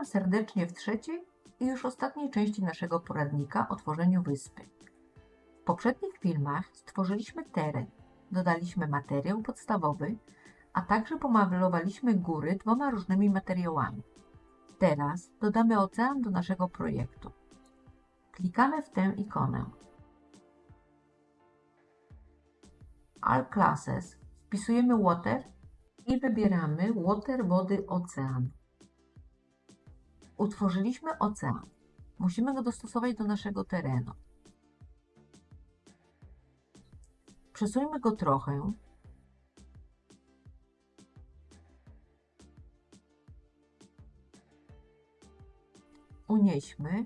Witam serdecznie w trzeciej i już ostatniej części naszego poradnika o tworzeniu wyspy. W poprzednich filmach stworzyliśmy teren, dodaliśmy materiał podstawowy, a także pomalowaliśmy góry dwoma różnymi materiałami. Teraz dodamy ocean do naszego projektu. Klikamy w tę ikonę. All Classes wpisujemy Water i wybieramy Water Wody Ocean. Utworzyliśmy ocean. Musimy go dostosować do naszego terenu. Przesuńmy go trochę. Unieśmy.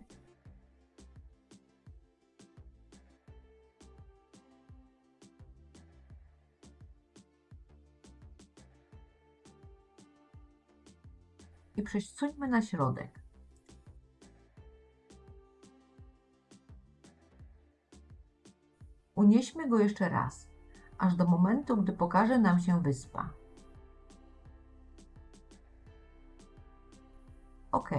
I przesuńmy na środek. Unieśmy go jeszcze raz, aż do momentu, gdy pokaże nam się wyspa. OK.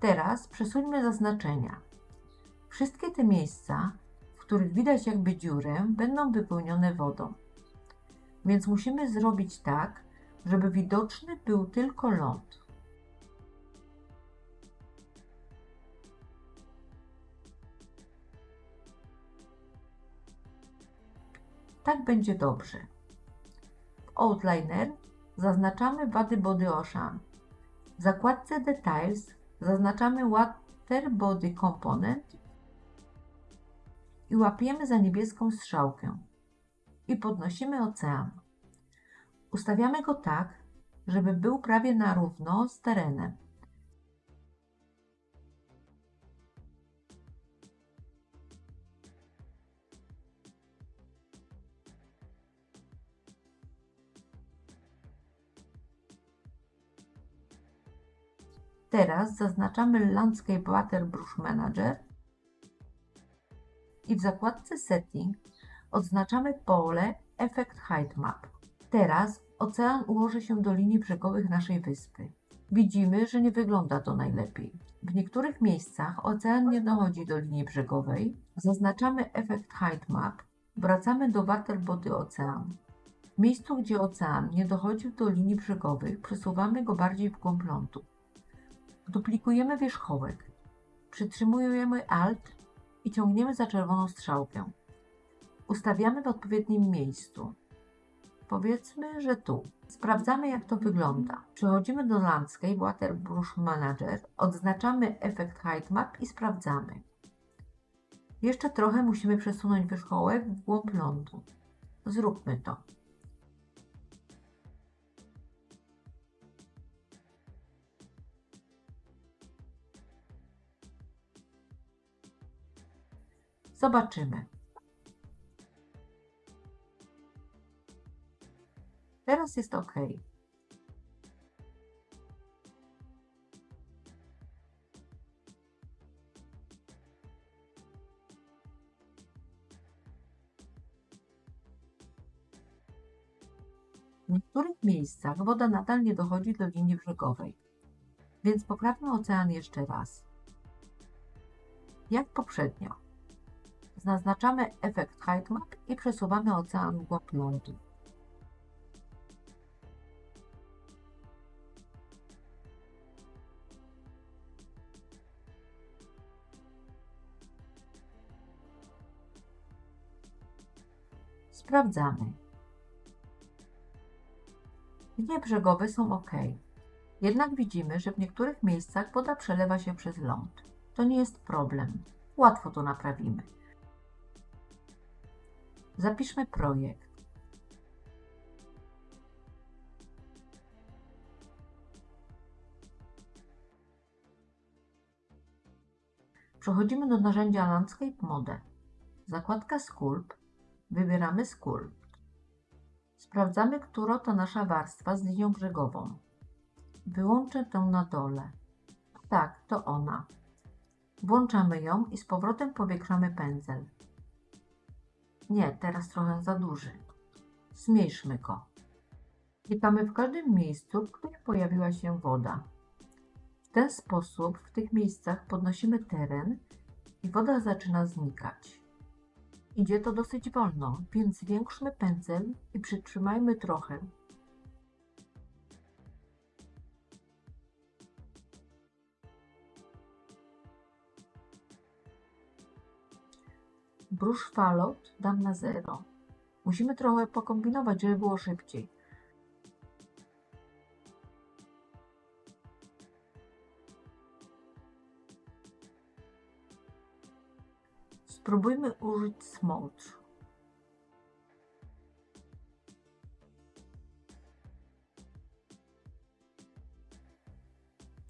Teraz przesuńmy zaznaczenia. Wszystkie te miejsca, w których widać jakby dziurę, będą wypełnione wodą. Więc musimy zrobić tak, żeby widoczny był tylko ląd. Tak będzie dobrze. W Outliner zaznaczamy wady Body Ocean. W zakładce Details zaznaczamy Water Body Component i łapiemy za niebieską strzałkę i podnosimy ocean. Ustawiamy go tak, żeby był prawie na równo z terenem. Teraz zaznaczamy Landscape Water Brush Manager i w zakładce Setting odznaczamy pole Effect Height Map. Teraz ocean ułoży się do linii brzegowych naszej wyspy. Widzimy, że nie wygląda to najlepiej. W niektórych miejscach ocean nie dochodzi do linii brzegowej. Zaznaczamy Effect Height Map. Wracamy do Water Body Ocean. W miejscu, gdzie ocean nie dochodził do linii brzegowych, przesuwamy go bardziej w głąb lądu. Duplikujemy wierzchołek. Przytrzymujemy Alt i ciągniemy za czerwoną strzałkę. Ustawiamy w odpowiednim miejscu. Powiedzmy, że tu. Sprawdzamy jak to wygląda. Przechodzimy do Landscape Water Brush Manager, odznaczamy efekt Height Map i sprawdzamy. Jeszcze trochę musimy przesunąć wierzchołek w głąb lądu. Zróbmy to. Zobaczymy. Teraz jest OK. W niektórych miejscach woda nadal nie dochodzi do linii brzegowej, więc poprawmy ocean jeszcze raz. Jak poprzednio. Zaznaczamy efekt Height Map i przesuwamy ocean w głąb lądu. Sprawdzamy. Linie brzegowe są ok. Jednak widzimy, że w niektórych miejscach woda przelewa się przez ląd. To nie jest problem. Łatwo to naprawimy. Zapiszmy projekt. Przechodzimy do narzędzia Landscape Mode. Zakładka Sculpt. Wybieramy Sculpt. Sprawdzamy, która to nasza warstwa z linią brzegową. Wyłączę tę na dole. Tak, to ona. Włączamy ją i z powrotem powiększamy pędzel. Nie, teraz trochę za duży. Zmniejszmy go. Klikamy w każdym miejscu, w którym pojawiła się woda. W ten sposób w tych miejscach podnosimy teren i woda zaczyna znikać. Idzie to dosyć wolno, więc zwiększmy pędzel i przytrzymajmy trochę. Brush falot dam na zero. Musimy trochę pokombinować, żeby było szybciej. Spróbujmy użyć smolcz.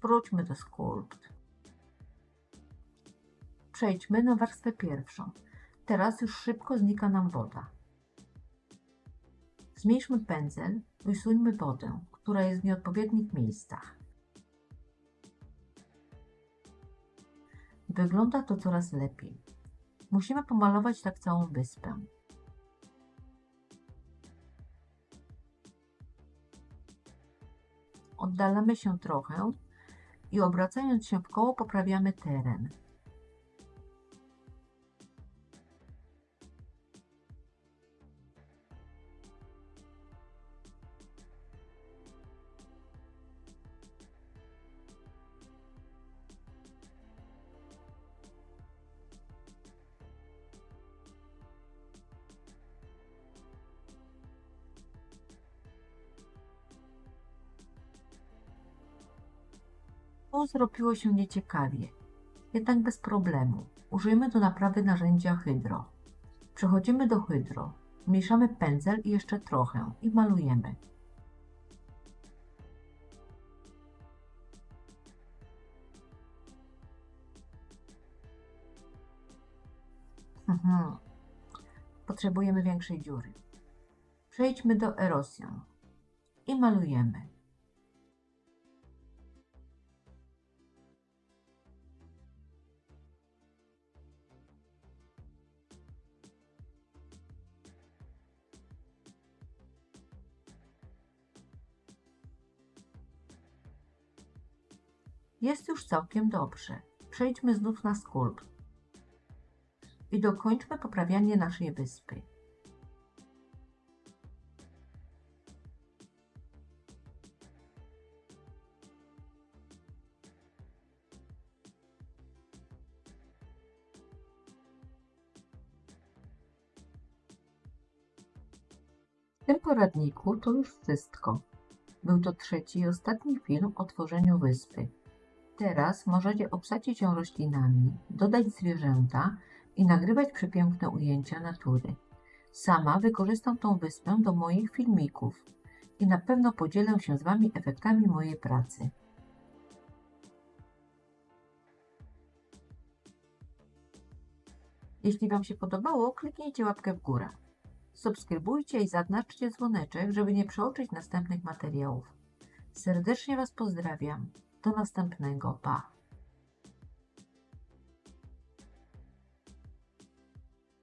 Wróćmy do Sculpt. Przejdźmy na warstwę pierwszą. Teraz już szybko znika nam woda. Zmniejszmy pędzel i usuńmy wodę, która jest w nieodpowiednich miejscach. Wygląda to coraz lepiej. Musimy pomalować tak całą wyspę. Oddalamy się trochę i obracając się w koło poprawiamy teren. Zrobiło się nieciekawie, jednak bez problemu. Użyjemy do naprawy narzędzia Hydro. Przechodzimy do Hydro, zmniejszamy pędzel i jeszcze trochę i malujemy. Mhm. Potrzebujemy większej dziury. Przejdźmy do Erosion i malujemy. Jest już całkiem dobrze. Przejdźmy znów na skulpt i dokończmy poprawianie naszej wyspy. W tym poradniku to już wszystko. Był to trzeci i ostatni film o tworzeniu wyspy. Teraz możecie obsadzić ją roślinami, dodać zwierzęta i nagrywać przepiękne ujęcia natury. Sama wykorzystam tą wyspę do moich filmików i na pewno podzielę się z Wami efektami mojej pracy. Jeśli Wam się podobało, kliknijcie łapkę w górę. Subskrybujcie i zaznaczcie dzwoneczek, żeby nie przeoczyć następnych materiałów. Serdecznie Was pozdrawiam. Do następnego. Pa!